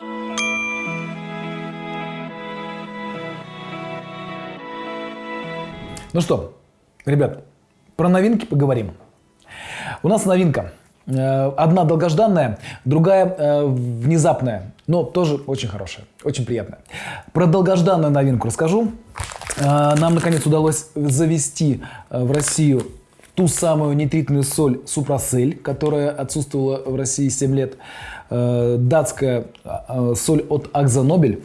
Ну что, ребят, про новинки поговорим. У нас новинка. Э, Одна долгожданная, другая э, внезапная, но тоже очень хорошая, очень приятная. Про долгожданную новинку расскажу. Э, Нам, наконец, удалось завести в Россию ту самую нитритную соль Супросель, которая отсутствовала в России 7 лет. Э, Датская э, соль от Акзонобель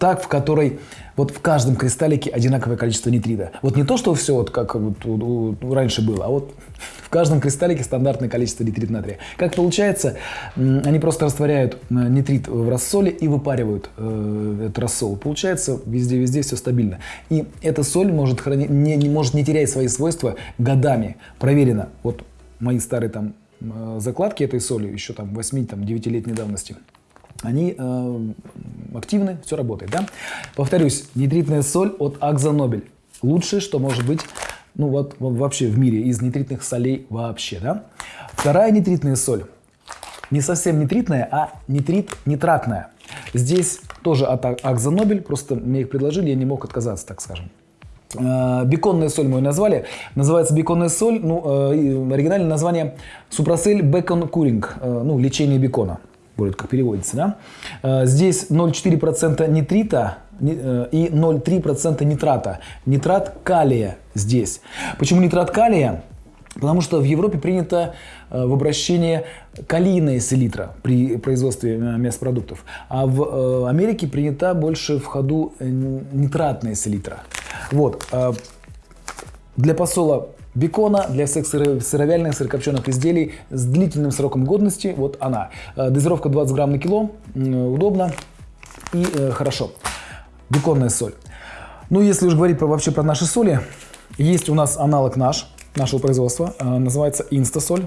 так, в которой вот в каждом кристаллике одинаковое количество нитрита. Вот не то, что все вот как вот у- у- раньше было, а вот в каждом кристаллике стандартное количество нитрита натрия. Как получается, они просто растворяют э, нитрит в рассоле и выпаривают э, этот рассол. Получается везде-везде все стабильно. И эта соль может, храни- не, не, может не терять свои свойства годами. Проверено. Вот мои старые там э, закладки этой соли, еще там 8-9-летней давности, они э, активны, все работает, да? Повторюсь, нитритная соль от Акзонобель. Лучшее, что может быть, ну вот во- вообще в мире из нитритных солей вообще, да? Вторая нитритная соль, не совсем нитритная, а нитрит нитратная. Здесь тоже от А- Акзонобель, просто мне их предложили, я не мог отказаться, так скажем. Э, Беконная соль мы ее назвали. Называется беконная соль. Ну, э, оригинальное название Супросель Бекон Куринг. э, Ну, лечение бекона. Будет как переводится, да? Э, Здесь 0,4% нитрита ни- э, и 0,3% нитрата. Нитрат калия здесь. Почему нитрат калия? Потому что в Европе принято э, в обращении калийная селитра при производстве мясопродуктов, а в Америке принята больше в ходу нитратная селитра. Вот. Для посола бекона, для всех сыро- сыровяльных, сырокопченых изделий с длительным сроком годности, вот она. Э, Дозировка 20 грамм на кило, удобно и э, хорошо. Беконная соль. Ну, если уж говорить про, вообще про наши соли, есть у нас аналог наш, нашего производства, э, называется инстасоль.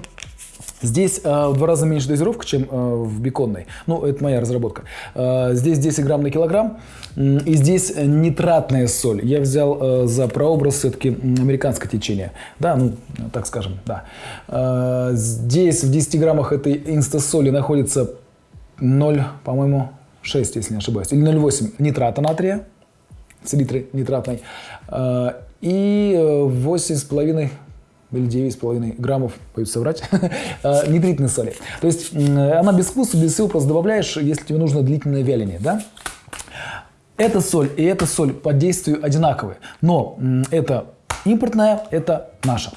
Здесь э, в два раза меньше дозировка, чем э, в беконной. Ну, это моя разработка. Э, здесь 10 грамм на килограмм. И здесь э, нитратная соль. Я взял э, за прообраз все-таки американское течение. Да, ну, так скажем, да. Э, здесь в 10 граммах этой инстасоли находится 0, по-моему, 6, если не ошибаюсь, или 0,8 нитрата натрия, селитры нитратной, э, и э, 8,5 или 9,5 граммов, боюсь соврать, э, нитритной соли. То есть она без вкуса, без всего, просто добавляешь, если тебе нужно длительное вяление, да? Эта соль и эта соль по действию одинаковые, но это импортная, это наша.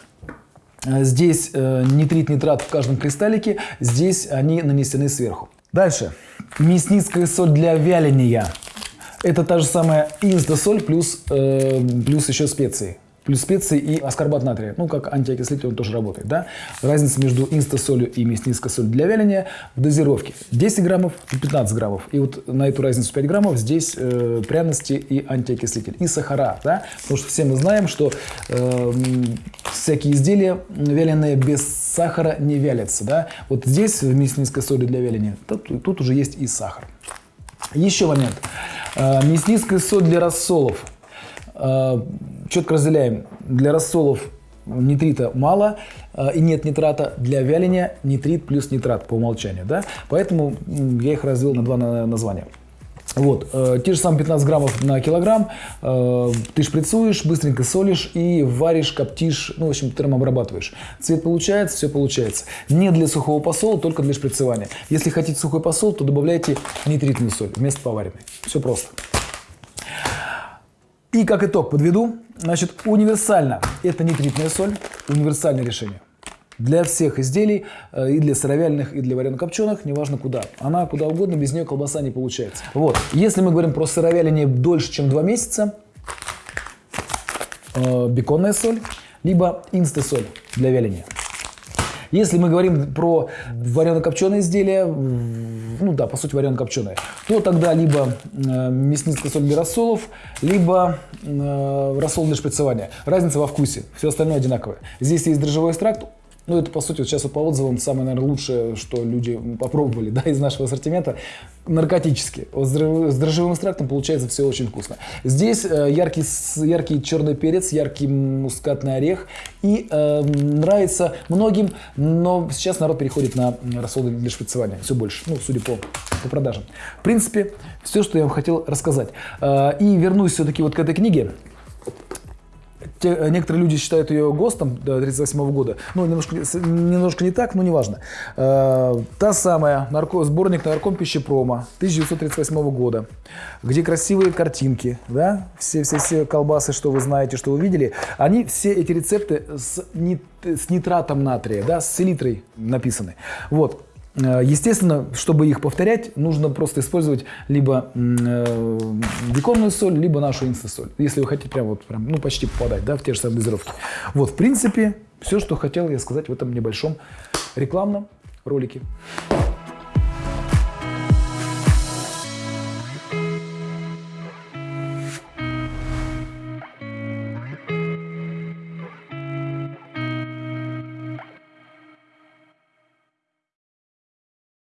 Э, Здесь э, нитрит, нитрат в каждом кристаллике, здесь они нанесены сверху. Дальше. Мясницкая соль для вяления. Это та же самая инстасоль плюс, э, плюс еще специи. Плюс специи и аскорбат натрия. Ну, как антиокислитель он тоже работает, да? Разница между инстасолью и мясницкой солью для вяления в дозировке. 10 граммов и 15 граммов. И вот на эту разницу 5 граммов здесь э, пряности и антиокислитель. И сахара, да? Потому что все мы знаем, что э, всякие изделия вяленые без сахара не вялятся, да? Вот здесь в мясницкой соли для вяления, тут, тут уже есть и сахар. Еще момент. Э, соль для рассолов. Четко разделяем. Для рассолов нитрита мало э, и нет нитрата. Для вяления нитрит плюс нитрат по умолчанию. Да? Поэтому я их развел на два на- названия. Вот, э, те же самые 15 граммов на килограмм, э, ты шприцуешь, быстренько солишь и варишь, коптишь, ну, в общем, термообрабатываешь. Цвет получается, все получается. Не для сухого посола, только для шприцевания. Если хотите сухой посол, то добавляйте нитритную соль вместо поваренной. Все просто. И как итог подведу. Значит, универсально это нитритная соль, универсальное решение. Для всех изделий, э, и для сыровяльных, и для варено-копченых, неважно куда. Она куда угодно, без нее колбаса не получается. Вот. Если мы говорим про сыровяление дольше, чем 2 месяца, э, беконная соль, либо инстасоль для вяления. Если мы говорим про варено-копченые изделия, ну да, по сути варено-копченые, то тогда либо э, мясницкая соль для рассолов, либо э, рассол для шприцевания. Разница во вкусе, все остальное одинаковое. Здесь есть дрожжевой экстракт, ну это по сути вот сейчас по отзывам самое, наверное, лучшее, что люди попробовали да, из нашего ассортимента, наркотически. Вот с дрожжевым- экстрактом получается все очень вкусно. Здесь э, яркий, яркий черный перец, яркий мускатный орех. И э, нравится многим, но сейчас народ переходит на рассолы для шприцевания. Все больше, ну, судя по, по продажам. В принципе, все, что я вам хотел рассказать. Э, и вернусь все-таки вот к этой книге. Те, э, некоторые люди считают ее ГОСТом 1938 года. Ну, немножко, немножко не так, но неважно. Э, та самая нарко, сборник нарком пищепрома 1938 года, где красивые картинки, да, все, все, все колбасы, что вы знаете, что вы видели, они все эти рецепты с, нит, с нитратом натрия, да, с селитрой написаны. Вот. Э, естественно, чтобы их повторять, нужно просто использовать либо э, диконную соль, либо нашу инстасоль. Если вы хотите прям вот прям, ну, почти попадать да, в те же самые дозировки. Вот, в принципе, все, что хотел я сказать в этом небольшом рекламном ролике.